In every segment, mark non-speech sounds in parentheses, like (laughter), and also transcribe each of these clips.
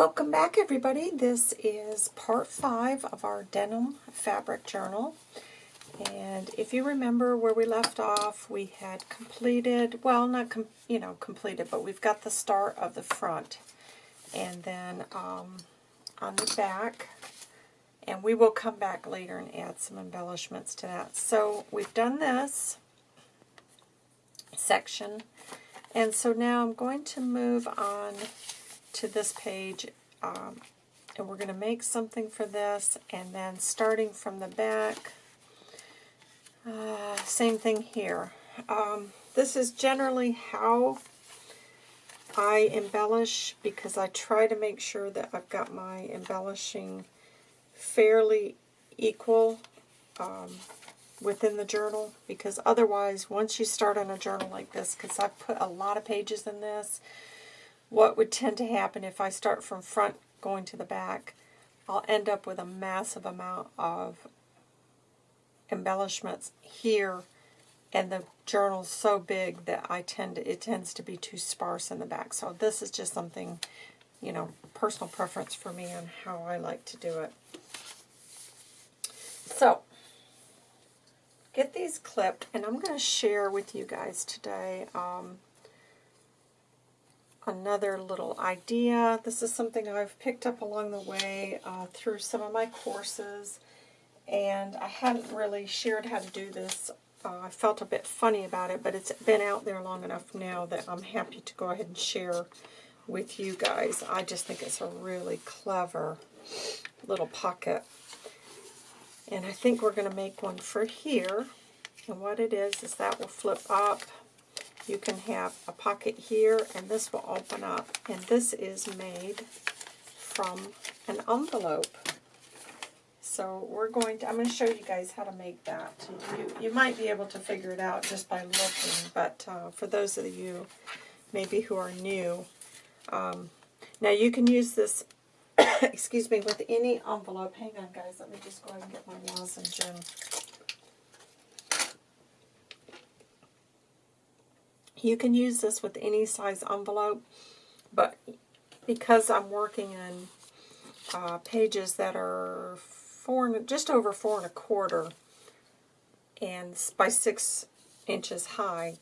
Welcome back everybody. This is part 5 of our denim fabric journal. And if you remember where we left off, we had completed, well not, you know, completed, but we've got the start of the front. And then um, on the back, and we will come back later and add some embellishments to that. So we've done this section. And so now I'm going to move on to this page um, and we're going to make something for this and then starting from the back uh, same thing here. Um, this is generally how I embellish because I try to make sure that I've got my embellishing fairly equal um, within the journal because otherwise once you start on a journal like this because I've put a lot of pages in this what would tend to happen if I start from front going to the back I'll end up with a massive amount of embellishments here and the journal's so big that I tend to, it tends to be too sparse in the back. So this is just something you know personal preference for me on how I like to do it. So get these clipped, and I'm going to share with you guys today um, another little idea. This is something I've picked up along the way uh, through some of my courses, and I hadn't really shared how to do this. Uh, I felt a bit funny about it, but it's been out there long enough now that I'm happy to go ahead and share with you guys. I just think it's a really clever little pocket and I think we're going to make one for here. And what it is, is that will flip up. You can have a pocket here, and this will open up. And this is made from an envelope. So we're going to, I'm going to show you guys how to make that. You, you might be able to figure it out just by looking, but uh, for those of you maybe who are new, um, now you can use this (coughs) excuse me, with any envelope. Hang on, guys. Let me just go ahead and get my lozenge in. You can use this with any size envelope, but because I'm working in uh, pages that are four, just over four and a quarter and by six inches high,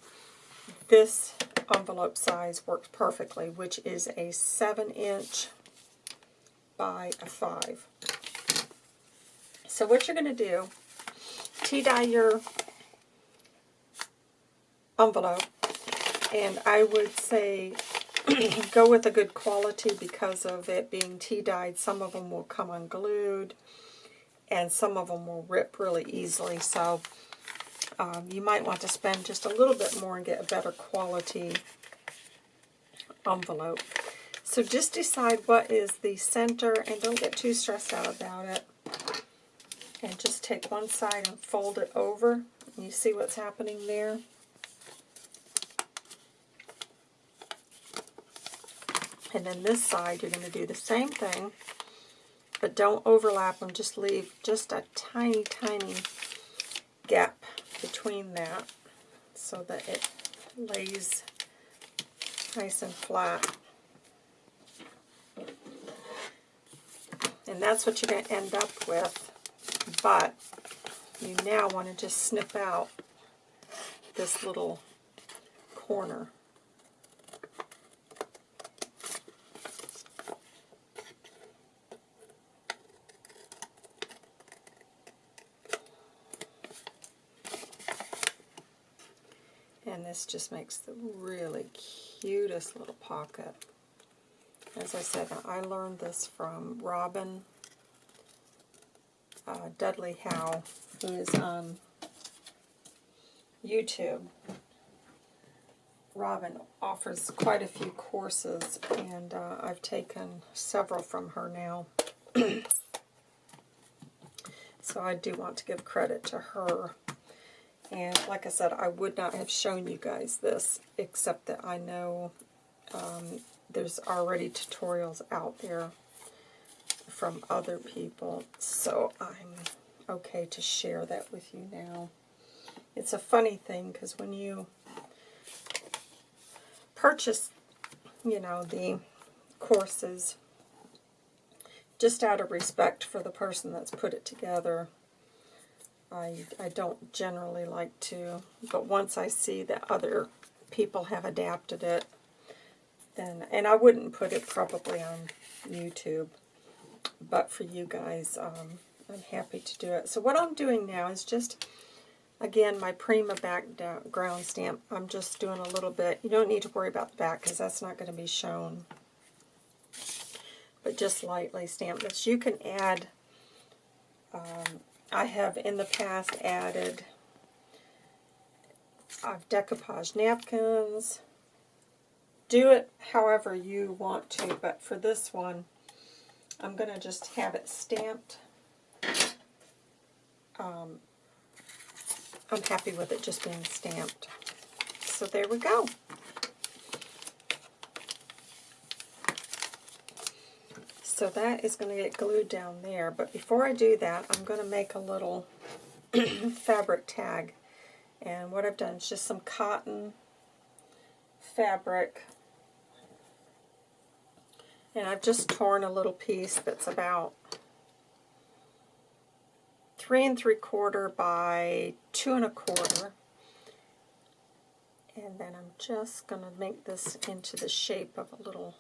this envelope size works perfectly, which is a seven inch by a 5. So what you're going to do, tea-dye your envelope, and I would say (clears throat) go with a good quality because of it being tea-dyed. Some of them will come unglued, and some of them will rip really easily, so um, you might want to spend just a little bit more and get a better quality envelope. So just decide what is the center and don't get too stressed out about it. And just take one side and fold it over. You see what's happening there? And then this side, you're going to do the same thing, but don't overlap them. Just leave just a tiny, tiny gap between that so that it lays nice and flat. And that's what you're going to end up with. But you now want to just snip out this little corner. And this just makes the really cutest little pocket. As I said, I learned this from Robin uh, Dudley Howe, who is on YouTube. Robin offers quite a few courses, and uh, I've taken several from her now. (clears throat) so I do want to give credit to her. And like I said, I would not have shown you guys this, except that I know um, there's already tutorials out there from other people, so I'm okay to share that with you now. It's a funny thing because when you purchase, you know, the courses, just out of respect for the person that's put it together, I, I don't generally like to, but once I see that other people have adapted it, then, and I wouldn't put it probably on YouTube, but for you guys, um, I'm happy to do it. So what I'm doing now is just, again, my Prima background stamp. I'm just doing a little bit. You don't need to worry about the back because that's not going to be shown. But just lightly stamp this. You can add, um, I have in the past added I've decoupage napkins. Do it however you want to, but for this one, I'm going to just have it stamped um, I'm happy with it just being stamped. So there we go. So that is going to get glued down there. But before I do that, I'm going to make a little (clears throat) fabric tag. And what I've done is just some cotton fabric. And I've just torn a little piece that's about three and three quarter by two and a quarter. And then I'm just going to make this into the shape of a little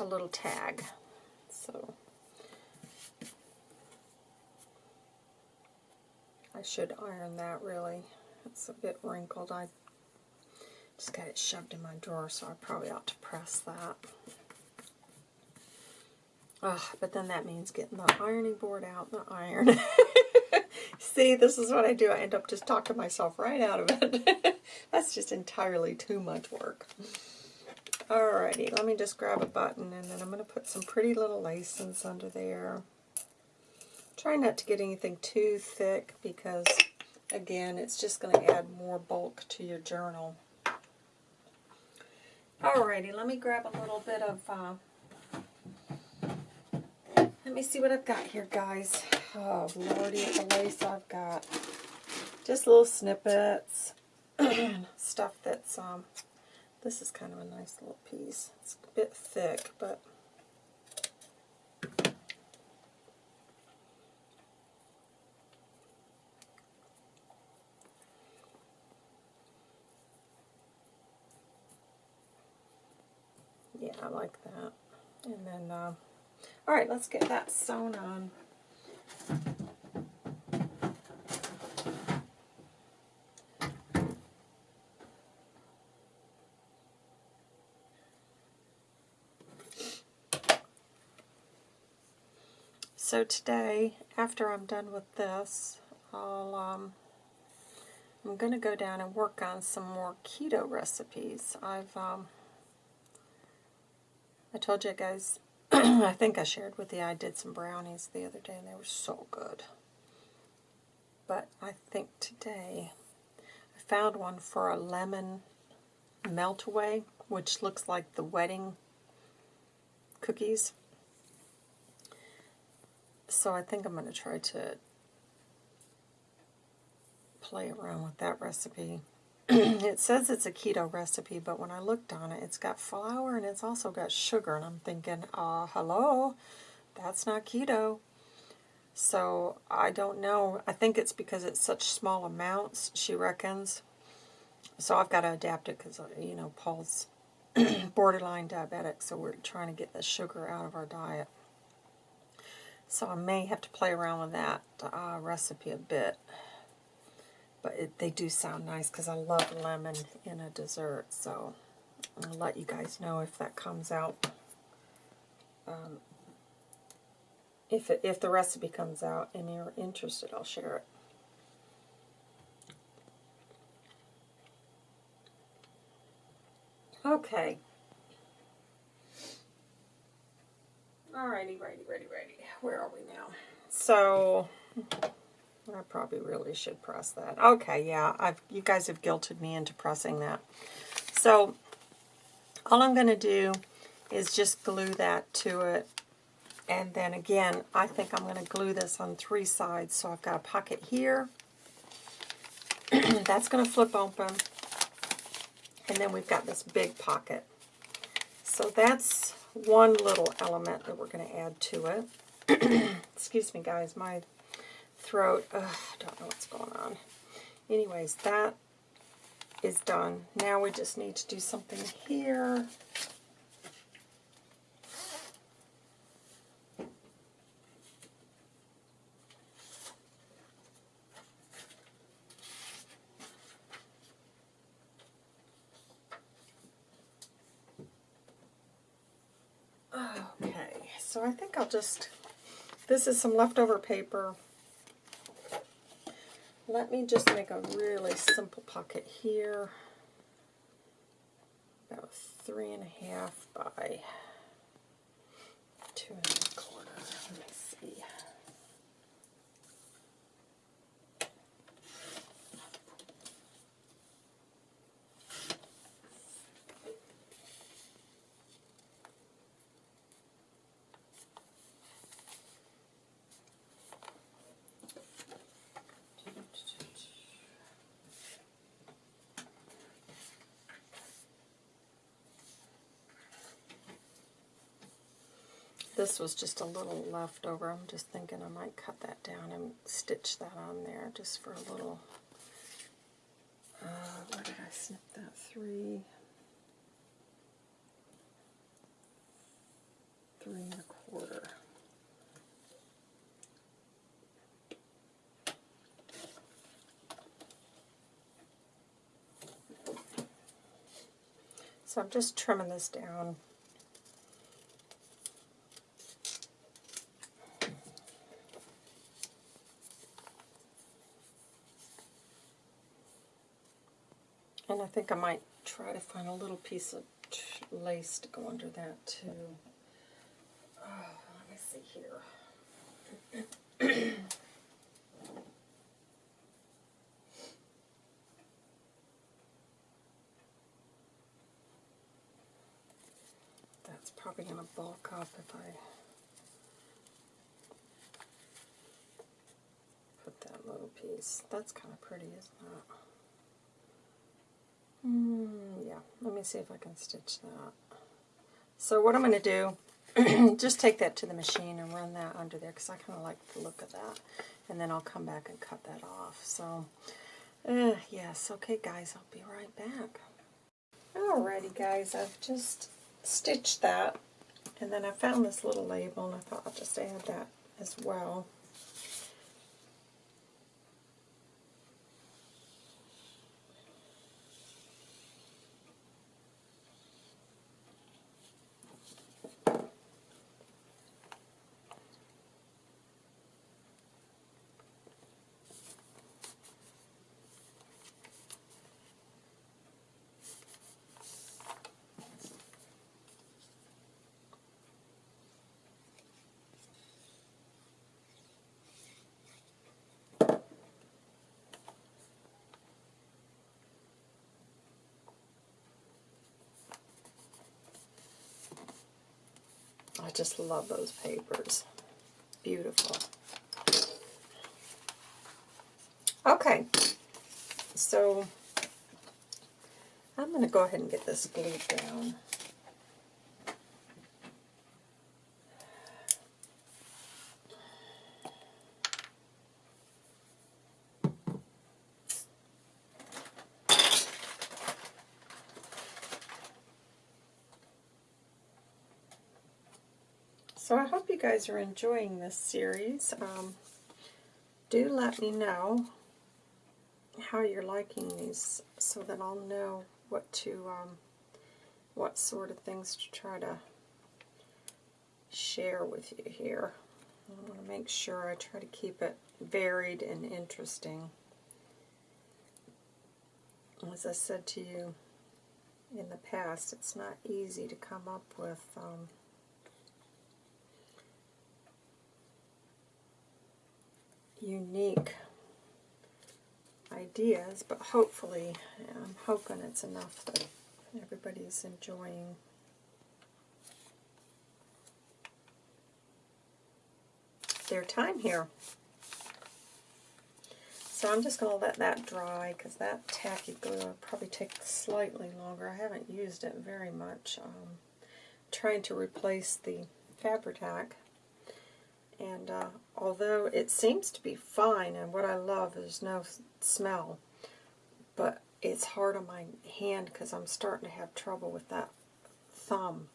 a little tag. So I should iron that really. It's a bit wrinkled. I just got it shoved in my drawer, so I probably ought to press that. Oh, but then that means getting the ironing board out and the iron. (laughs) See, this is what I do. I end up just talking myself right out of it. (laughs) That's just entirely too much work. Alrighty, let me just grab a button and then I'm going to put some pretty little lacings under there. Try not to get anything too thick because, again, it's just going to add more bulk to your journal. Alrighty, let me grab a little bit of uh, let me see what I've got here, guys. Oh, lordy, the lace I've got. Just little snippets. And (clears throat) stuff that's, um, this is kind of a nice little piece. It's a bit thick, but yeah, I like that. And then, uh, all right, let's get that sewn on. So today, after I'm done with this, I'll, um, I'm going to go down and work on some more keto recipes. I've, um, I told you guys (clears throat) I think I shared with you I did some brownies the other day and they were so good. But I think today I found one for a lemon melt away, which looks like the wedding cookies. So I think I'm going to try to play around with that recipe. (clears throat) it says it's a keto recipe, but when I looked on it, it's got flour and it's also got sugar. And I'm thinking, uh, hello, that's not keto. So I don't know. I think it's because it's such small amounts, she reckons. So I've got to adapt it because, uh, you know, Paul's (clears throat) borderline diabetic, so we're trying to get the sugar out of our diet. So I may have to play around with that uh, recipe a bit. But it, they do sound nice because I love lemon in a dessert. So I'll let you guys know if that comes out. Um, if, it, if the recipe comes out and you're interested, I'll share it. Okay. Where are we now? So, I probably really should press that. Okay, yeah, I've you guys have guilted me into pressing that. So all I'm going to do is just glue that to it. And then again, I think I'm going to glue this on three sides. So I've got a pocket here. (clears throat) That's going to flip open. And then we've got this big pocket. So that's one little element that we're going to add to it. (clears throat) Excuse me, guys. My throat, I don't know what's going on. Anyways, that is done. Now we just need to do something here. Okay, so I think I'll just, this is some leftover paper. Let me just make a really simple pocket here. About three and a half by two and a quarter. Let me see. This was just a little leftover. I'm just thinking I might cut that down and stitch that on there just for a little. Uh, where did I snip that? Three. Three and a quarter. So I'm just trimming this down. And I think I might try to find a little piece of lace to go under that too. Oh, let me see here. (clears throat) That's probably going to bulk up if I put that little piece. That's kind of pretty, isn't it? Mm, yeah, let me see if I can stitch that. So what I'm going to do, (clears throat) just take that to the machine and run that under there because I kind of like the look of that. And then I'll come back and cut that off. So, uh, yes, okay guys, I'll be right back. Alrighty guys, I've just stitched that. And then I found this little label and I thought I'll just add that as well. Just love those papers. Beautiful. Okay, so I'm going to go ahead and get this glued down. So I hope you guys are enjoying this series. Um, do let me know how you're liking these so that I'll know what to, um, what sort of things to try to share with you here. I want to make sure I try to keep it varied and interesting. As I said to you in the past, it's not easy to come up with um, unique ideas, but hopefully, I'm hoping it's enough that everybody's enjoying their time here. So I'm just going to let that dry because that tacky glue will probably take slightly longer. I haven't used it very much. Um, trying to replace the Fabri-Tac. And uh, although it seems to be fine, and what I love is no smell, but it's hard on my hand because I'm starting to have trouble with that thumb.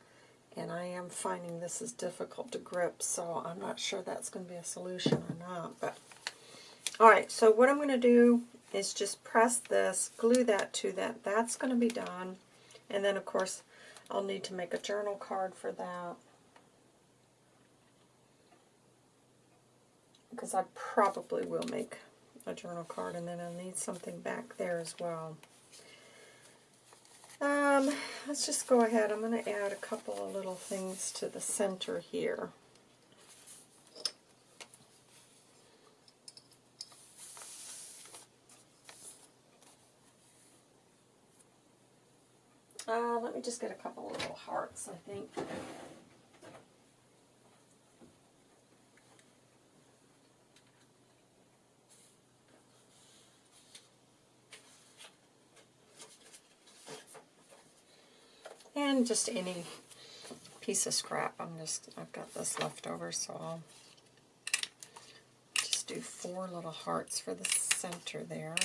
And I am finding this is difficult to grip, so I'm not sure that's going to be a solution or not. But Alright, so what I'm going to do is just press this, glue that to that. That's going to be done. And then, of course, I'll need to make a journal card for that. Because I probably will make a journal card, and then I'll need something back there as well. Um, let's just go ahead. I'm going to add a couple of little things to the center here. Uh, let me just get a couple of little hearts, I think. Just any piece of scrap. I'm just, I've got this left over, so I'll just do four little hearts for the center there.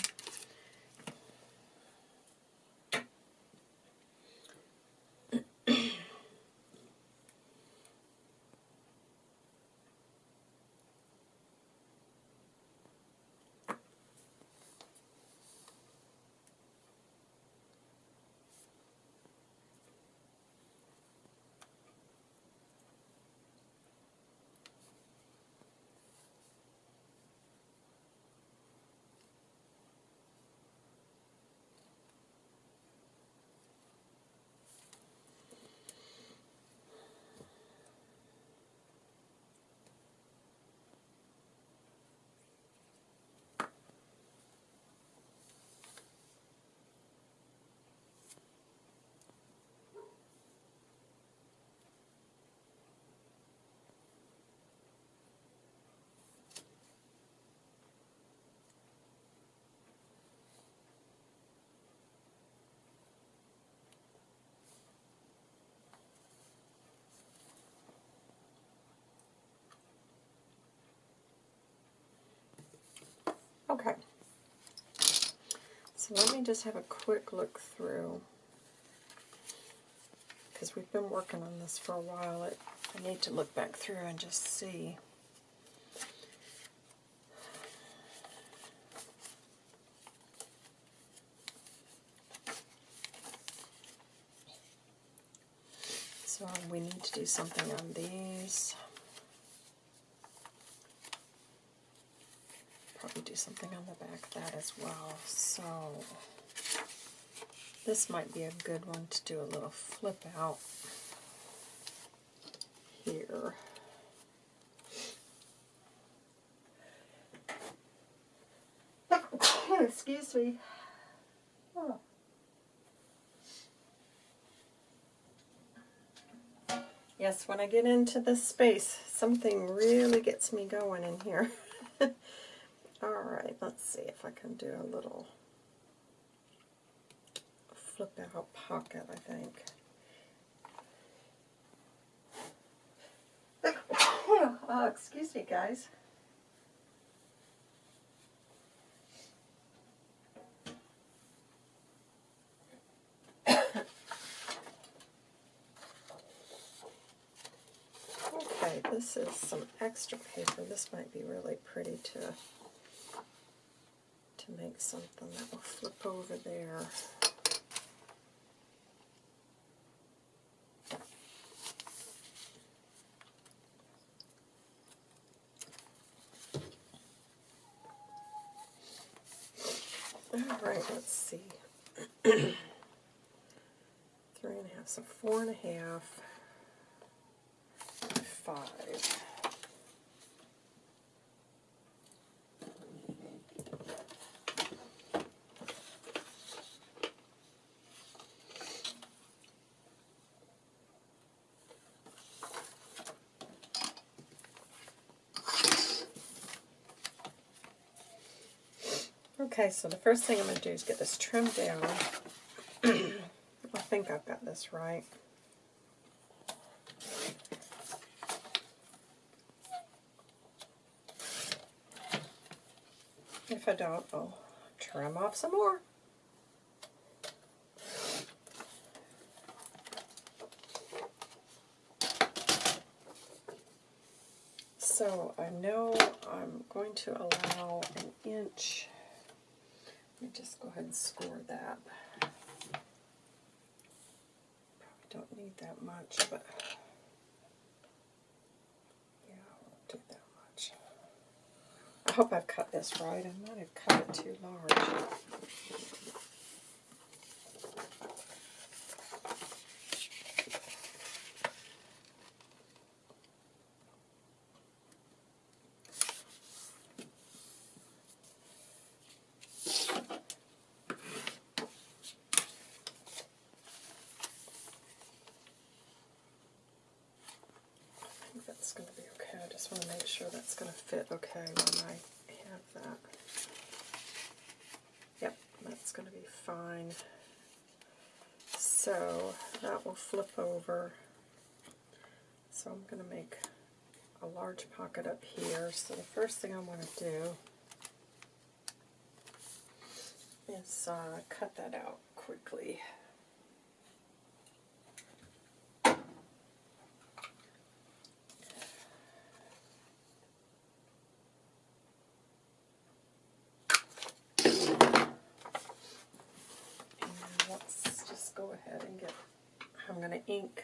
Okay. So let me just have a quick look through. Because we've been working on this for a while. It, I need to look back through and just see. So we need to do something on these. probably do something on the back of that as well. So this might be a good one to do a little flip out here. (coughs) Excuse me. Oh. Yes, when I get into this space, something really gets me going in here. (laughs) Alright, let's see if I can do a little flip out pocket, I think. (coughs) oh, excuse me, guys. (coughs) okay, this is some extra paper. This might be really pretty to to make something that will flip over there. All right, let's see. (clears throat) Three and a half, so four and a half, five. Okay, so the first thing I'm going to do is get this trimmed down. (clears throat) I think I've got this right. If I don't, I'll trim off some more. So I know I'm going to allow an inch. Let me just go ahead and score that. Probably don't need that much, but yeah, I won't do that much. I hope I've cut this right. I might have cut it too large. I think that's going to be okay. I just want to make sure that's going to fit okay when I have that. Yep, that's going to be fine. So that will flip over. So I'm going to make a large pocket up here. So the first thing I want to do is uh, cut that out quickly. And let's just go ahead and get, I'm going to ink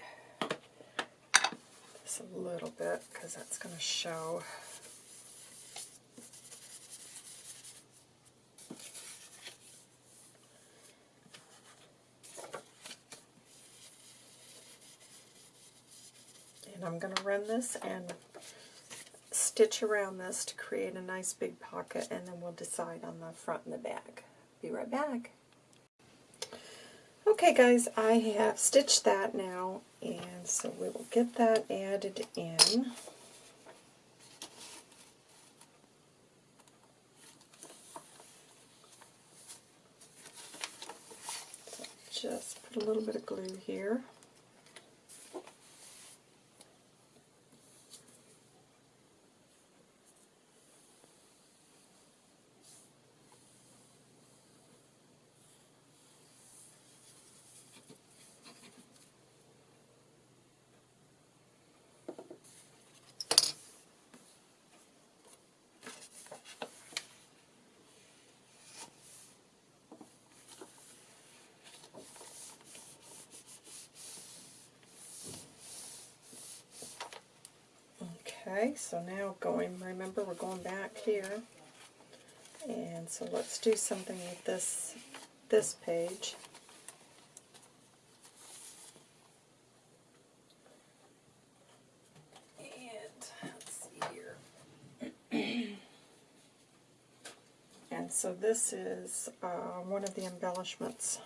this a little bit because that's going to show. And I'm going to run this and stitch around this to create a nice big pocket and then we'll decide on the front and the back. Be right back. Okay guys, I have stitched that now and so we will get that added in. So just put a little bit of glue here. Okay, so now going, remember we're going back here. And so let's do something with this, this page. And let's see here. (clears throat) and so this is uh, one of the embellishments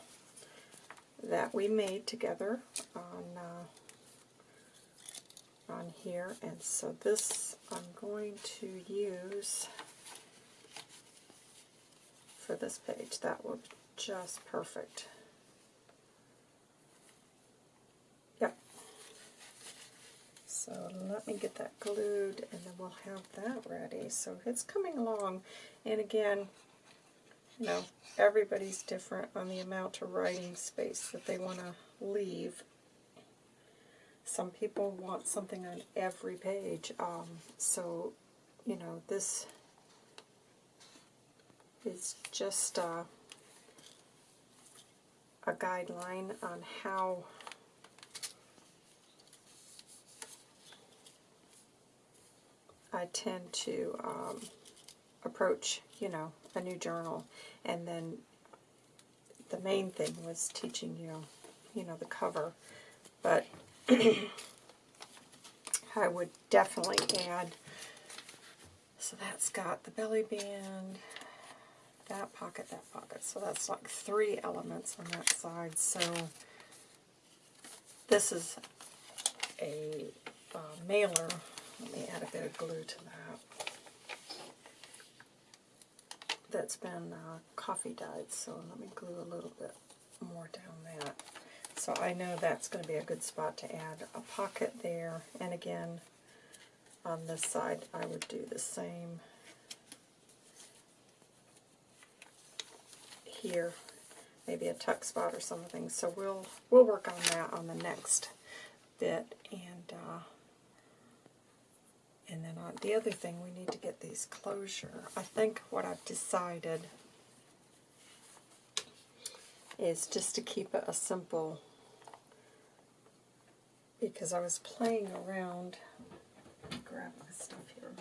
that we made together on uh, on here and so this I'm going to use for this page. That would just perfect. Yep. So let me get that glued and then we'll have that ready. So it's coming along and again you know everybody's different on the amount of writing space that they want to leave some people want something on every page. Um, so, you know, this is just uh, a guideline on how I tend to um, approach, you know, a new journal. And then the main thing was teaching you, you know, the cover. But (coughs) I would definitely add, so that's got the belly band, that pocket, that pocket. So that's like three elements on that side. So this is a uh, mailer. Let me add a bit of glue to that. that's been uh, coffee dyed, so let me glue a little bit more down that. So I know that's going to be a good spot to add a pocket there, and again, on this side I would do the same here, maybe a tuck spot or something. So we'll we'll work on that on the next bit, and uh, and then on the other thing we need to get these closure. I think what I've decided is just to keep it a simple because I was playing around. Grab my stuff here.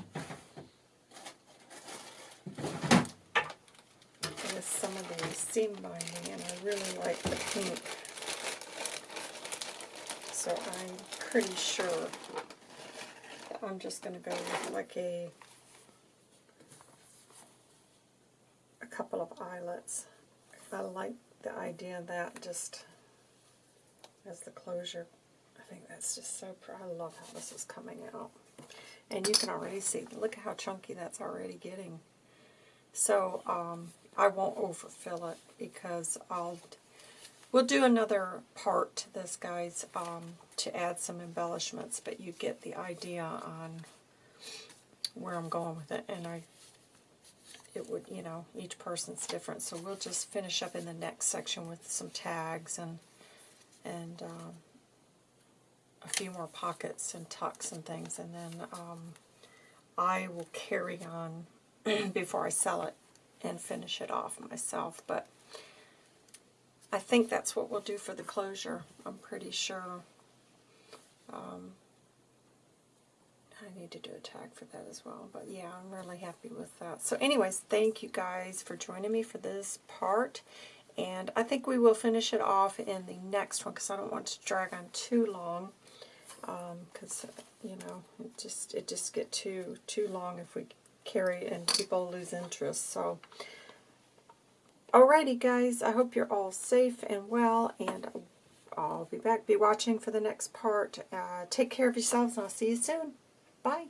With some of the seam binding and I really like the pink. So I'm pretty sure I'm just going to go with like a a couple of eyelets. I like the idea of that just as the closure. Think that's just so, I love how this is coming out. And you can already see, look at how chunky that's already getting. So um, I won't overfill it because I'll, we'll do another part to this, guys, um, to add some embellishments, but you get the idea on where I'm going with it. And I it would, you know, each person's different. So we'll just finish up in the next section with some tags and and um, a few more pockets and tucks and things. And then um, I will carry on (clears throat) before I sell it and finish it off myself. But I think that's what we'll do for the closure. I'm pretty sure. Um, I need to do a tag for that as well. But yeah, I'm really happy with that. So anyways, thank you guys for joining me for this part. And I think we will finish it off in the next one because I don't want to drag on too long. Because, um, you know, it just it just get too too long if we carry and people lose interest. So, alrighty guys, I hope you're all safe and well. And I'll be back, be watching for the next part. Uh, take care of yourselves and I'll see you soon. Bye.